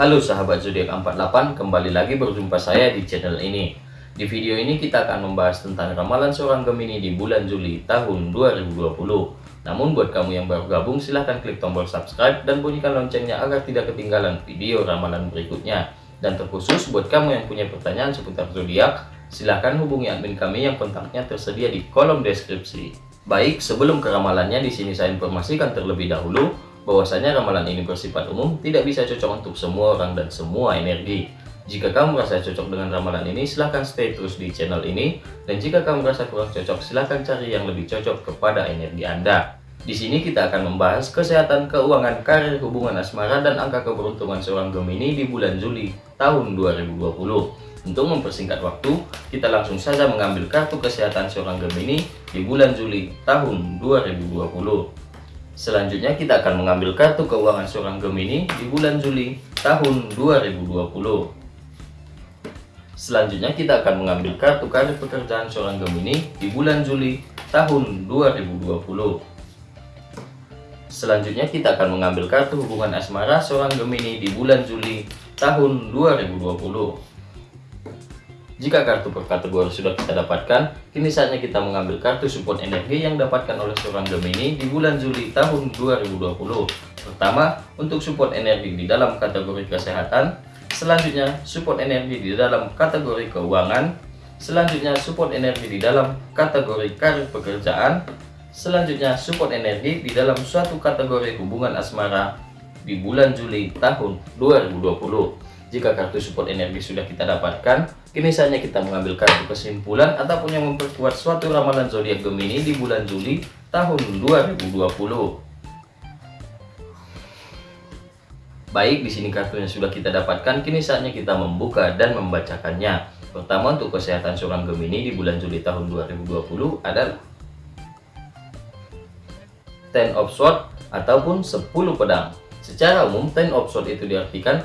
Halo sahabat zodiak 48, kembali lagi berjumpa saya di channel ini. Di video ini kita akan membahas tentang ramalan seorang Gemini di bulan Juli tahun 2020. Namun buat kamu yang baru gabung silahkan klik tombol subscribe dan bunyikan loncengnya agar tidak ketinggalan video ramalan berikutnya. Dan terkhusus buat kamu yang punya pertanyaan seputar zodiak, silahkan hubungi admin kami yang kontaknya tersedia di kolom deskripsi. Baik, sebelum ke ramalannya di sini saya informasikan terlebih dahulu bahwasanya ramalan ini bersifat umum, tidak bisa cocok untuk semua orang dan semua energi. Jika kamu merasa cocok dengan ramalan ini, silahkan stay terus di channel ini. Dan jika kamu merasa kurang cocok, silahkan cari yang lebih cocok kepada energi Anda. Di sini kita akan membahas kesehatan, keuangan, karir, hubungan asmara, dan angka keberuntungan seorang Gemini di bulan Juli tahun 2020. Untuk mempersingkat waktu, kita langsung saja mengambil kartu kesehatan seorang Gemini di bulan Juli tahun 2020. Selanjutnya kita akan mengambil kartu keuangan seorang Gemini di bulan Juli tahun 2020. Selanjutnya kita akan mengambil kartu karir pekerjaan seorang Gemini di bulan Juli tahun 2020. Selanjutnya kita akan mengambil kartu hubungan asmara seorang Gemini di bulan Juli tahun 2020. Jika kartu per kategori sudah kita dapatkan, kini saatnya kita mengambil kartu support energi yang dapatkan oleh seorang Gemini di bulan Juli tahun 2020. Pertama, untuk support energi di dalam kategori kesehatan, selanjutnya support energi di dalam kategori keuangan, selanjutnya support energi di dalam kategori karir pekerjaan, selanjutnya support energi di dalam suatu kategori hubungan asmara di bulan Juli tahun 2020. Jika kartu support energi sudah kita dapatkan, kini saatnya kita mengambil kartu kesimpulan ataupun yang memperkuat suatu ramalan zodiak Gemini di bulan Juli tahun 2020. Baik, di sini kartunya sudah kita dapatkan, kini saatnya kita membuka dan membacakannya. Pertama untuk kesehatan seorang Gemini di bulan Juli tahun 2020 adalah Ten of Swords ataupun 10 pedang. Secara umum, Ten of Swords itu diartikan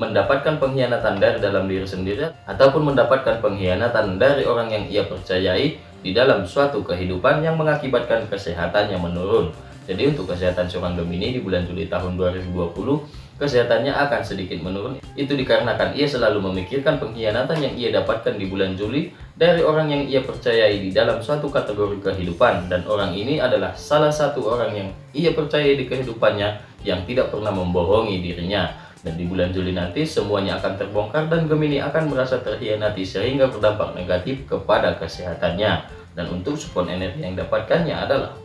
mendapatkan pengkhianatan dari dalam diri sendiri ataupun mendapatkan pengkhianatan dari orang yang ia percayai di dalam suatu kehidupan yang mengakibatkan kesehatannya menurun. Jadi untuk kesehatan seorang Gemini di bulan Juli tahun 2020, kesehatannya akan sedikit menurun. Itu dikarenakan ia selalu memikirkan pengkhianatan yang ia dapatkan di bulan Juli dari orang yang ia percayai di dalam suatu kategori kehidupan. Dan orang ini adalah salah satu orang yang ia percayai di kehidupannya yang tidak pernah membohongi dirinya. Dan di bulan Juli nanti semuanya akan terbongkar dan Gemini akan merasa terhianati sehingga berdampak negatif kepada kesehatannya. Dan untuk support energi yang dapatkannya adalah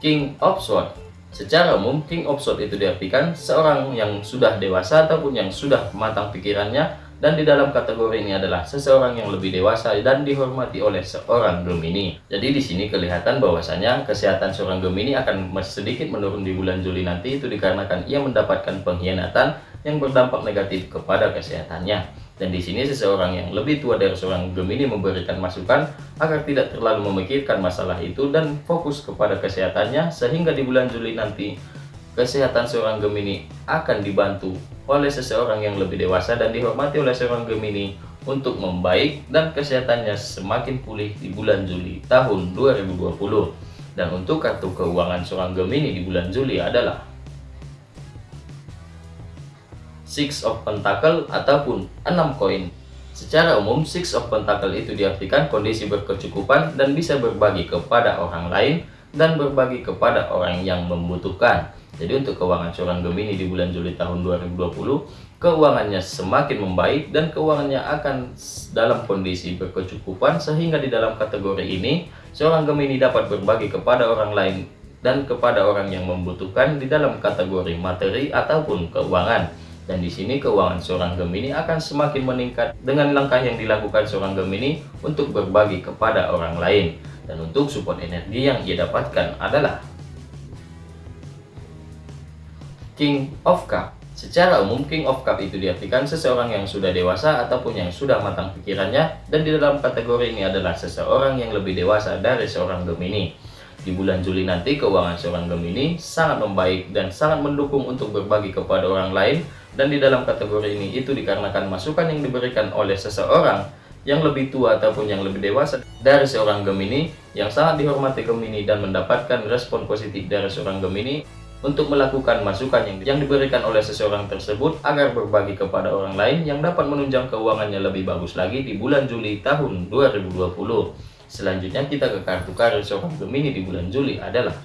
King of Swords. Secara umum, King of Swords itu diartikan seorang yang sudah dewasa ataupun yang sudah matang pikirannya dan di dalam kategori ini adalah seseorang yang lebih dewasa dan dihormati oleh seorang Gemini. Jadi di sini kelihatan bahwasanya kesehatan seorang Gemini akan sedikit menurun di bulan Juli nanti itu dikarenakan ia mendapatkan pengkhianatan yang berdampak negatif kepada kesehatannya. Dan di sini seseorang yang lebih tua dari seorang Gemini memberikan masukan agar tidak terlalu memikirkan masalah itu dan fokus kepada kesehatannya sehingga di bulan Juli nanti kesehatan seorang Gemini akan dibantu oleh seseorang yang lebih dewasa dan dihormati oleh seorang Gemini untuk membaik dan kesehatannya semakin pulih di bulan Juli tahun 2020. Dan untuk kartu keuangan seorang Gemini di bulan Juli adalah Six of Pentacle ataupun 6 koin. Secara umum, Six of Pentacle itu diartikan kondisi berkecukupan dan bisa berbagi kepada orang lain dan berbagi kepada orang yang membutuhkan. Jadi untuk keuangan seorang Gemini di bulan Juli tahun 2020, keuangannya semakin membaik dan keuangannya akan dalam kondisi berkecukupan sehingga di dalam kategori ini seorang Gemini dapat berbagi kepada orang lain dan kepada orang yang membutuhkan di dalam kategori materi ataupun keuangan. Dan di sini keuangan seorang Gemini akan semakin meningkat dengan langkah yang dilakukan seorang Gemini untuk berbagi kepada orang lain. Dan untuk support energi yang ia dapatkan adalah King of Cup. Secara umum, King of Cup itu diartikan seseorang yang sudah dewasa ataupun yang sudah matang pikirannya dan di dalam kategori ini adalah seseorang yang lebih dewasa dari seorang Gemini. Di bulan Juli nanti, keuangan seorang Gemini sangat membaik dan sangat mendukung untuk berbagi kepada orang lain dan di dalam kategori ini itu dikarenakan masukan yang diberikan oleh seseorang yang lebih tua ataupun yang lebih dewasa dari seorang Gemini yang sangat dihormati Gemini dan mendapatkan respon positif dari seorang Gemini untuk melakukan masukan yang, yang diberikan oleh seseorang tersebut agar berbagi kepada orang lain yang dapat menunjang keuangannya lebih bagus lagi di bulan Juli tahun 2020. Selanjutnya kita ke kartu karir seorang Gemini di bulan Juli adalah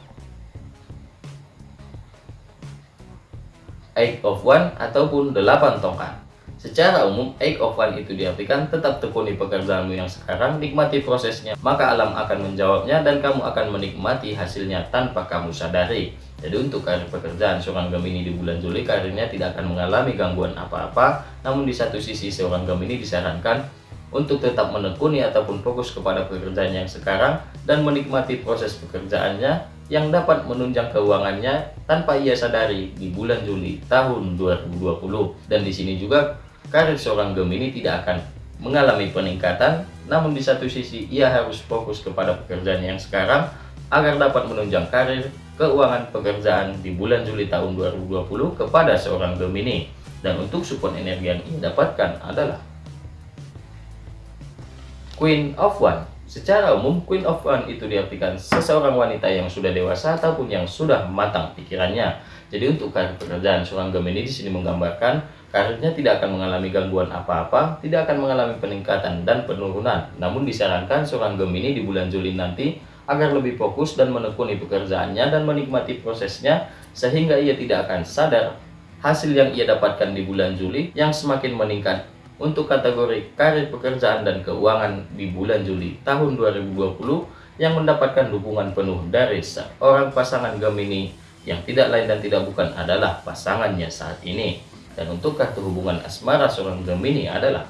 Eight of One ataupun 8 tongkat. Secara umum, Eight of One itu diartikan tetap tekuni pekerjaanmu yang sekarang, nikmati prosesnya, maka alam akan menjawabnya dan kamu akan menikmati hasilnya tanpa kamu sadari. Jadi untuk karir pekerjaan seorang Gemini di bulan Juli, karirnya tidak akan mengalami gangguan apa-apa, namun di satu sisi seorang Gemini disarankan untuk tetap menekuni ataupun fokus kepada pekerjaan yang sekarang dan menikmati proses pekerjaannya yang dapat menunjang keuangannya tanpa ia sadari di bulan Juli tahun 2020. Dan di sini juga karir seorang Gemini tidak akan mengalami peningkatan, namun di satu sisi ia harus fokus kepada pekerjaan yang sekarang agar dapat menunjang karir keuangan pekerjaan di bulan Juli tahun 2020 kepada seorang Gemini. Dan untuk support energi yang ia dapatkan adalah Queen of One. Secara umum, Queen of One itu diartikan seseorang wanita yang sudah dewasa ataupun yang sudah matang pikirannya. Jadi untuk karir pekerjaan seorang Gemini di sini menggambarkan karirnya tidak akan mengalami gangguan apa-apa, tidak akan mengalami peningkatan dan penurunan. Namun disarankan seorang Gemini di bulan Juli nanti agar lebih fokus dan menekuni pekerjaannya dan menikmati prosesnya sehingga ia tidak akan sadar hasil yang ia dapatkan di bulan Juli yang semakin meningkat untuk kategori karir pekerjaan dan keuangan di bulan Juli tahun 2020 yang mendapatkan dukungan penuh dari seorang pasangan Gemini yang tidak lain dan tidak bukan adalah pasangannya saat ini. Dan untuk kartu hubungan asmara seorang Gemini adalah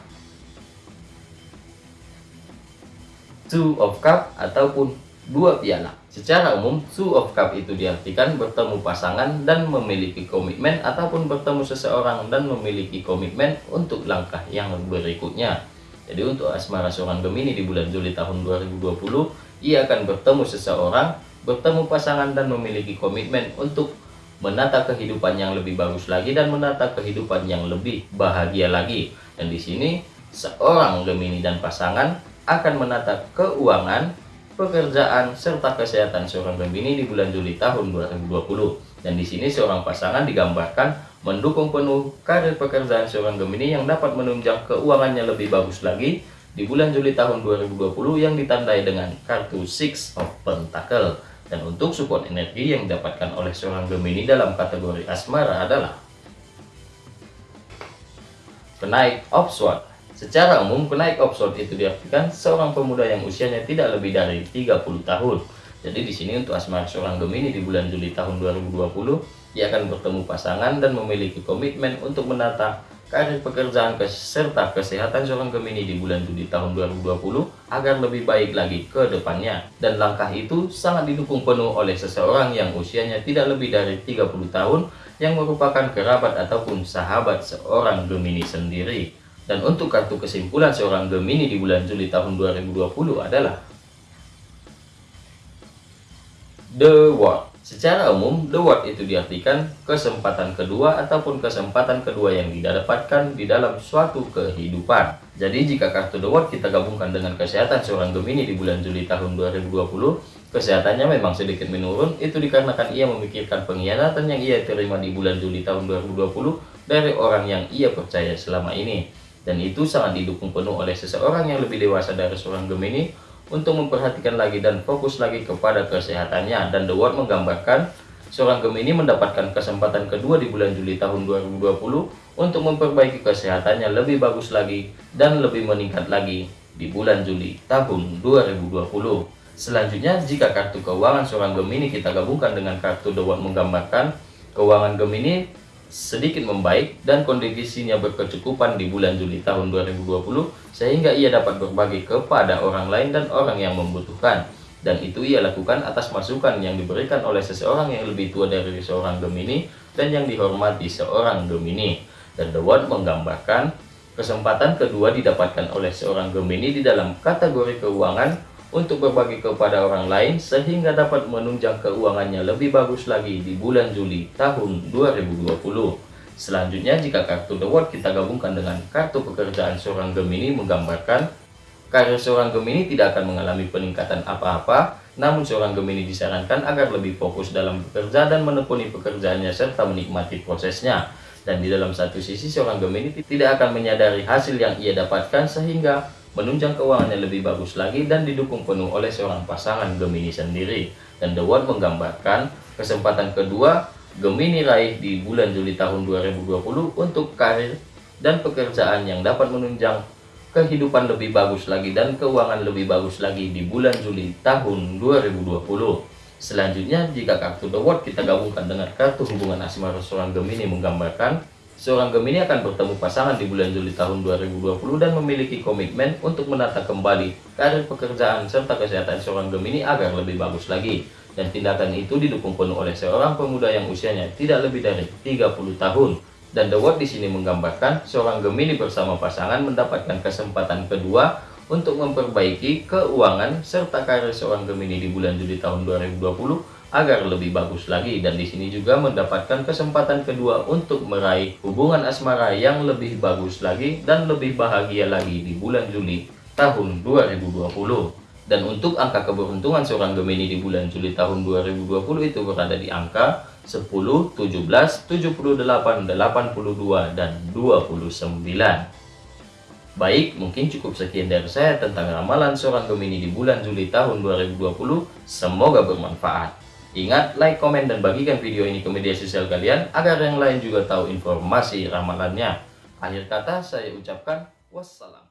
Two of Cup ataupun dua piala. Secara umum, Two of Cup itu diartikan bertemu pasangan dan memiliki komitmen ataupun bertemu seseorang dan memiliki komitmen untuk langkah yang berikutnya. Jadi untuk asmara seorang Gemini di bulan Juli tahun 2020, ia akan bertemu seseorang, bertemu pasangan dan memiliki komitmen untuk menata kehidupan yang lebih bagus lagi dan menata kehidupan yang lebih bahagia lagi. Dan di sini seorang Gemini dan pasangan akan menata keuangan, pekerjaan serta kesehatan seorang Gemini di bulan Juli tahun 2020. Dan di sini seorang pasangan digambarkan mendukung penuh karir pekerjaan seorang Gemini yang dapat menunjang keuangannya lebih bagus lagi di bulan Juli tahun 2020 yang ditandai dengan kartu Six of Pentacle. Dan untuk support energi yang didapatkan oleh seorang Gemini dalam kategori asmara adalah Kenaik of Sword. Secara umum, kenaik of Sword itu diartikan seorang pemuda yang usianya tidak lebih dari 30 tahun. Jadi di sini untuk asmara seorang Gemini di bulan Juli tahun 2020, ia akan bertemu pasangan dan memiliki komitmen untuk menata karir pekerjaan serta kesehatan seorang Gemini di bulan Juli tahun 2020 agar lebih baik lagi ke depannya. Dan langkah itu sangat didukung penuh oleh seseorang yang usianya tidak lebih dari 30 tahun yang merupakan kerabat ataupun sahabat seorang Gemini sendiri. Dan untuk kartu kesimpulan seorang Gemini di bulan Juli tahun 2020 adalah The World. Secara umum, the word itu diartikan kesempatan kedua ataupun kesempatan kedua yang didapatkan di dalam suatu kehidupan. Jadi jika kartu the word kita gabungkan dengan kesehatan seorang Gemini di bulan Juli tahun 2020, kesehatannya memang sedikit menurun, itu dikarenakan ia memikirkan pengkhianatan yang ia terima di bulan Juli tahun 2020 dari orang yang ia percaya selama ini. Dan itu sangat didukung penuh oleh seseorang yang lebih dewasa dari seorang Gemini untuk memperhatikan lagi dan fokus lagi kepada kesehatannya. Dan The Word menggambarkan seorang Gemini mendapatkan kesempatan kedua di bulan Juli tahun 2020 untuk memperbaiki kesehatannya lebih bagus lagi dan lebih meningkat lagi di bulan Juli tahun 2020 selanjutnya jika kartu keuangan seorang Gemini kita gabungkan dengan kartu The Word menggambarkan keuangan Gemini sedikit membaik dan kondisinya berkecukupan di bulan Juli tahun 2020 sehingga ia dapat berbagi kepada orang lain dan orang yang membutuhkan. Dan itu ia lakukan atas masukan yang diberikan oleh seseorang yang lebih tua dari seorang Gemini dan yang dihormati seorang Gemini dan The Word menggambarkan kesempatan kedua didapatkan oleh seorang Gemini di dalam kategori keuangan untuk berbagi kepada orang lain sehingga dapat menunjang keuangannya lebih bagus lagi di bulan Juli tahun 2020. Selanjutnya jika kartu The World kita gabungkan dengan kartu pekerjaan seorang Gemini menggambarkan karir seorang Gemini tidak akan mengalami peningkatan apa-apa Namun seorang Gemini disarankan agar lebih fokus dalam bekerja dan menekuni pekerjaannya serta menikmati prosesnya. Dan di dalam satu sisi seorang Gemini tidak akan menyadari hasil yang ia dapatkan sehingga menunjang keuangannya lebih bagus lagi dan didukung penuh oleh seorang pasangan Gemini sendiri. Dan The World menggambarkan kesempatan kedua Gemini raih di bulan Juli tahun 2020 untuk karir dan pekerjaan yang dapat menunjang kehidupan lebih bagus lagi dan keuangan lebih bagus lagi di bulan Juli tahun 2020. Selanjutnya, jika kartu The World kita gabungkan dengan kartu hubungan asmara seorang Gemini menggambarkan seorang Gemini akan bertemu pasangan di bulan Juli tahun 2020 dan memiliki komitmen untuk menata kembali karir pekerjaan serta kesehatan seorang Gemini agar lebih bagus lagi. Dan tindakan itu didukung penuh oleh seorang pemuda yang usianya tidak lebih dari 30 tahun dan The World di sini menggambarkan seorang Gemini bersama pasangan mendapatkan kesempatan kedua untuk memperbaiki keuangan serta karir seorang Gemini di bulan Juli tahun 2020 agar lebih bagus lagi dan di sini juga mendapatkan kesempatan kedua untuk meraih hubungan asmara yang lebih bagus lagi dan lebih bahagia lagi di bulan Juli tahun 2020 dan untuk angka keberuntungan seorang Gemini di bulan Juli tahun 2020 itu berada di angka 10, 17, 78, 82, dan 29. Baik, mungkin cukup sekian dari saya tentang ramalan seorang Gemini di bulan Juli tahun 2020. Semoga bermanfaat. Ingat, like, komen, dan bagikan video ini ke media sosial kalian agar yang lain juga tahu informasi ramalannya. Akhir kata saya ucapkan wassalam.